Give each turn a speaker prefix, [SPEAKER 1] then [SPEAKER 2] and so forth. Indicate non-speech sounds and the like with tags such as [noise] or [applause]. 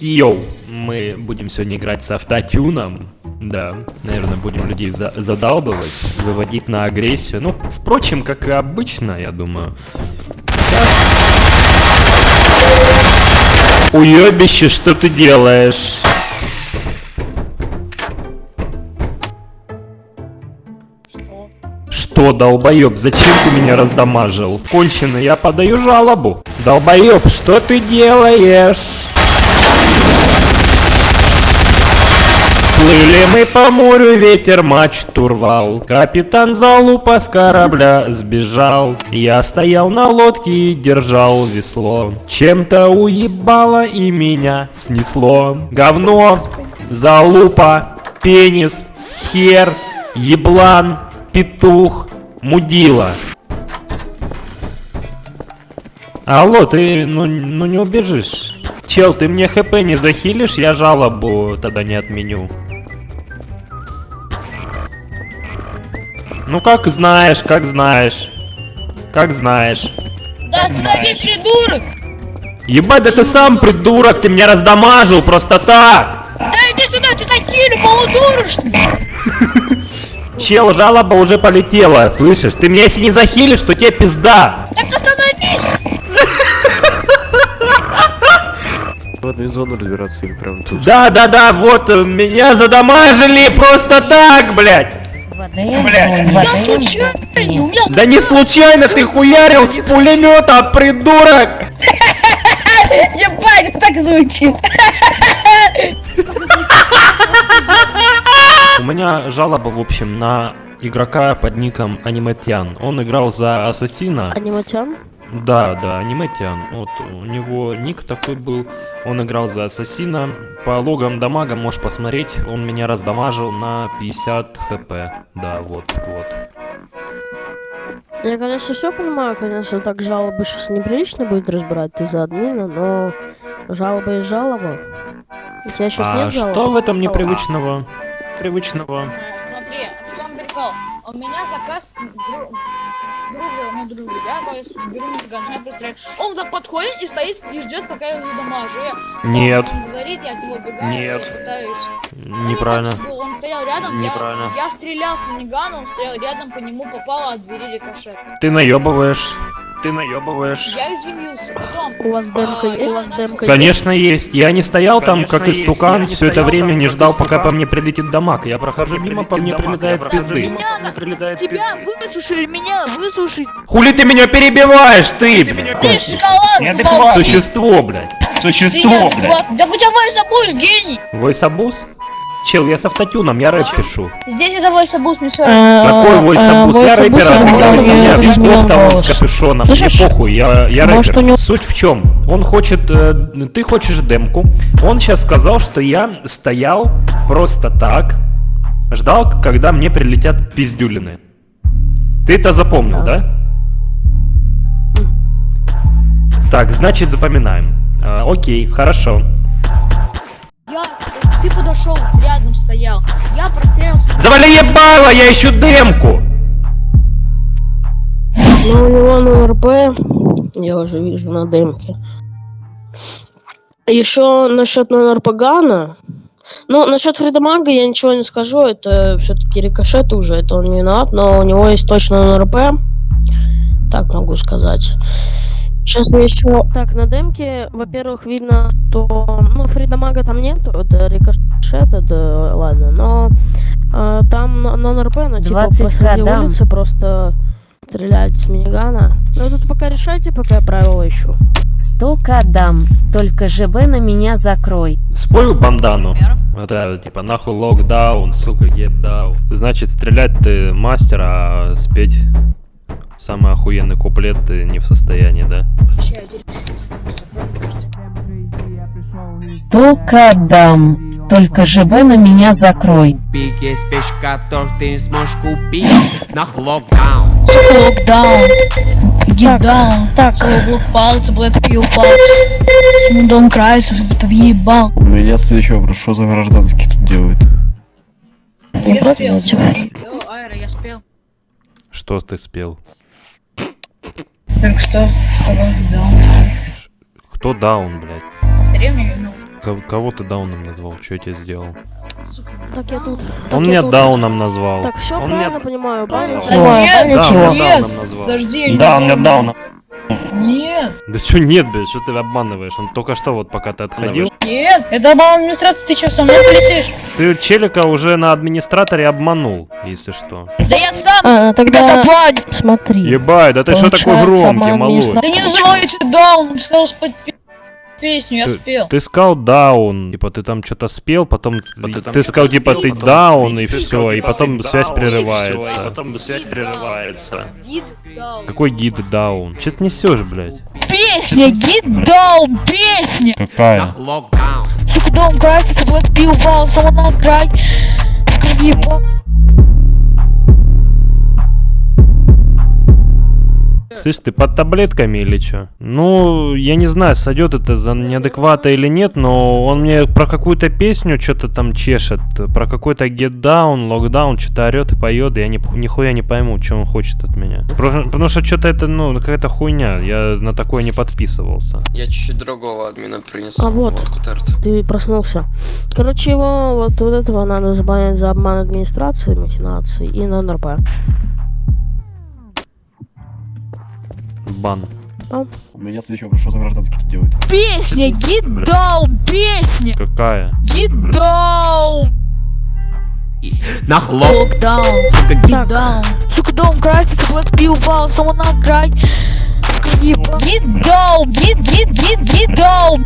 [SPEAKER 1] Йоу, мы будем сегодня играть с автотюном. Да, наверное, будем людей за задалбывать, выводить на агрессию. Ну, впрочем, как и обычно, я думаю. Уебище, что ты делаешь? Что, долбоеб, зачем ты меня раздамажил? Кончено, я подаю жалобу. Долбоеб, что ты делаешь? Плыли мы по морю, ветер мачту рвал. Капитан залупа с корабля сбежал. Я стоял на лодке и держал весло. Чем-то уебало и меня снесло. Говно, залупа, пенис, хер, еблан, петух, мудила. Алло, ты ну, ну не убежишь. Чел, ты мне хп не захилишь, я жалобу тогда не отменю. Ну как знаешь, как знаешь. Как знаешь.
[SPEAKER 2] Да, остановись, придурок!
[SPEAKER 1] Ебать, да ты сам придурок, ты меня раздамажил просто так.
[SPEAKER 2] Да иди сюда, ты такие полудурочный! [laughs]
[SPEAKER 1] Чел, жалоба уже полетела, слышишь? Ты меня если не захилишь, то тебе пизда.
[SPEAKER 2] Так остановись! [laughs]
[SPEAKER 3] В админ-зону разбираться или прям тут?
[SPEAKER 1] Да, да, да, вот, э, меня задамажили просто так, блядь.
[SPEAKER 2] Я случайно, у меня...
[SPEAKER 1] Да не случайно ты хуярил с пулемета, придурок! [laughs]
[SPEAKER 2] Ебать, так звучит!
[SPEAKER 1] У меня жалоба, в общем, на игрока под ником Аниметян. Он играл за Ассасина.
[SPEAKER 4] Аниматян?
[SPEAKER 1] Да, да, Аниметян. Вот у него ник такой был. Он играл за Ассасина. По логам дамага можешь посмотреть. Он меня раздамажил на 50 хп. Да, вот, вот.
[SPEAKER 4] Я, конечно, все понимаю, конечно, так жалобы сейчас неприлично будет разбирать из-за админа, но жалоба и жалоба. У тебя сейчас
[SPEAKER 1] А
[SPEAKER 4] нет жалобы?
[SPEAKER 1] что в этом непривычного? Привычного.
[SPEAKER 2] Смотри, в чем прикол? У меня заказ друга, ну друга, да, то есть беру нифига, начинаю пристрелять. Он так подходит и стоит и ждет, пока я его задамажу. Я,
[SPEAKER 1] Нет.
[SPEAKER 2] Он говорит, я от него бегаю,
[SPEAKER 1] Нет.
[SPEAKER 2] я пытаюсь.
[SPEAKER 1] Неправильно.
[SPEAKER 2] Так Он стоял рядом,
[SPEAKER 1] Неправильно.
[SPEAKER 2] Я, я стрелял с минигана, он стоял рядом, по нему попало от двери рикошет.
[SPEAKER 1] Ты наебываешь. Ты наебываешь.
[SPEAKER 2] Я извинился, потом.
[SPEAKER 4] У вас демка
[SPEAKER 2] а,
[SPEAKER 4] есть?
[SPEAKER 2] я начал-
[SPEAKER 4] Демка
[SPEAKER 1] Конечно есть. Я не стоял там
[SPEAKER 3] Конечно,
[SPEAKER 1] как
[SPEAKER 3] есть.
[SPEAKER 1] истукан все это время,
[SPEAKER 3] там,
[SPEAKER 1] не ждал, пока по мне прилетит дамаг. Я прохожу мимо, по мне прилетает пизды.
[SPEAKER 2] Меня, тебя высушили, меня высушить.
[SPEAKER 1] Хули ты меня перебиваешь, ты, блядь?
[SPEAKER 2] Ты шоколад.
[SPEAKER 1] Существо, блядь.
[SPEAKER 3] Существо,
[SPEAKER 2] неадекватный. Так у тебя войсабуз, гений!
[SPEAKER 1] Войсабус? Чел, я с автотюном, я рэп пишу.
[SPEAKER 2] Здесь это войсабуз, не все.
[SPEAKER 1] Какой войсабус? Я рэпер, а у меня кофта вон с капюшоном. Мне похуй, я, я рэпер. Суть в чем? Он хочет, э, ты хочешь демку. Он сейчас сказал, что я стоял просто так, ждал, когда мне прилетят пиздюлины. Ты это запомнил, да? Так, значит запоминаем. А, окей, хорошо.
[SPEAKER 2] Ты подошел, рядом стоял. Я прострелил с
[SPEAKER 1] Завали ебало, я ищу демку!
[SPEAKER 4] Ну, у него на РП, я уже вижу на демке. Еще насчет номер Пагана. Ну, насчет Фридомага я ничего не скажу, это все-таки рикошет уже, это он не виноват, но у него есть точно НРП. Так могу сказать. Сейчас я еще... Так, на демке, во-первых, видно, что... Ну, Фридомага там нету, это рикошет, это ладно, но а, там на, на НРП, ну, типа,
[SPEAKER 5] 20
[SPEAKER 4] посреди
[SPEAKER 5] годам.
[SPEAKER 4] улицы просто стрелять с минигана. Ну, тут пока решайте, пока я правила ищу.
[SPEAKER 5] Столько дам, только ЖБ на меня закрой.
[SPEAKER 1] Спою бандану. Это типа нахуй локдаун, сука, гепдаун. Значит, стрелять ты мастер, а спеть самый охуенный куплет ты не в состоянии, да?
[SPEAKER 5] Столько дам, только ЖБ на меня закрой.
[SPEAKER 6] Есть вещь, которых ты не сможешь купить на локдаун.
[SPEAKER 2] локдаун. Гидаун.
[SPEAKER 4] Так,
[SPEAKER 2] Блок палцы, Блэк Пил палцы. Смудон Крайс, ты въебал.
[SPEAKER 3] У меня следующий вопрос, что за гражданский тут делает?
[SPEAKER 2] Я спел. Айра, я спел.
[SPEAKER 1] Что ты спел?
[SPEAKER 2] Так что, что локдаун?
[SPEAKER 1] Кто даун, блядь?
[SPEAKER 2] Древний,
[SPEAKER 1] Ко- Кого ты дауном назвал? Что я тебе сделал?
[SPEAKER 4] Так, я тут. Так,
[SPEAKER 1] Он
[SPEAKER 4] я
[SPEAKER 1] меня
[SPEAKER 4] тут.
[SPEAKER 1] дауном назвал.
[SPEAKER 4] Так, все
[SPEAKER 1] Он
[SPEAKER 4] правильно
[SPEAKER 1] меня-
[SPEAKER 4] понимаю, баня
[SPEAKER 2] Да
[SPEAKER 4] Баня
[SPEAKER 1] Да,
[SPEAKER 4] чего?
[SPEAKER 1] он
[SPEAKER 2] нет,
[SPEAKER 1] дауном назвал.
[SPEAKER 2] подожди, я не
[SPEAKER 7] Да, он
[SPEAKER 2] знаю.
[SPEAKER 7] меня дауном.
[SPEAKER 2] Нет,
[SPEAKER 1] Да что нет, блядь, что ты обманываешь? Он только что вот пока ты отходил.
[SPEAKER 2] нет, это обман администрации, ты что, со мной полетишь?
[SPEAKER 1] Ты челика уже на администраторе обманул, если что.
[SPEAKER 2] Да я сам
[SPEAKER 4] А, тогда смотри.
[SPEAKER 1] Ебать, да ты что такой громкий, малой?
[SPEAKER 2] Да не называйте даун, ты сказал спеть пе- песню, я
[SPEAKER 1] Ты-
[SPEAKER 2] спел.
[SPEAKER 1] Ты сказал даун, типа ты там что-то спел, потом ты,
[SPEAKER 7] там
[SPEAKER 1] ты
[SPEAKER 7] что-то
[SPEAKER 1] сказал типа ты даун и
[SPEAKER 7] ты
[SPEAKER 1] все, и
[SPEAKER 7] типа,
[SPEAKER 1] потом
[SPEAKER 7] ты
[SPEAKER 1] связь прерывается.
[SPEAKER 7] потом связь прерывается.
[SPEAKER 2] Гид даун.
[SPEAKER 1] Какой гид даун? Че ты несешь, блядь?
[SPEAKER 2] Песня, гид даун, песня.
[SPEAKER 1] Какая?
[SPEAKER 2] Сука, дом красится, вот пил вал, самого край. Сука, ебал.
[SPEAKER 1] Слышь, ты под таблетками или что? Ну, я не знаю, сойдет это за неадеквата или нет, но он мне про какую-то песню что-то там чешет, про какой-то get down, lockdown, что-то орет и поет, и я ни, нихуя не пойму, что он хочет от меня. Про- потому что что-то это, ну, какая-то хуйня, я на такое не подписывался.
[SPEAKER 8] Я чуть-чуть другого админа принесу.
[SPEAKER 4] А вот. Ты проснулся. Короче, его вот, вот этого надо забанить за обман администрации, махинации и на НРП.
[SPEAKER 1] Бан.
[SPEAKER 3] У меня следующий вопрос, что за гражданский тут делает?
[SPEAKER 2] Песня, гид даун, песня.
[SPEAKER 1] Какая?
[SPEAKER 2] Гид даун.
[SPEAKER 6] Нах лок
[SPEAKER 2] Локдаун.
[SPEAKER 6] Сука,
[SPEAKER 2] Гид даун. Сука, дом красится, вот пил вал, самого край. Сука, ебал. Гид даун, гид, гид, гид, гид даун.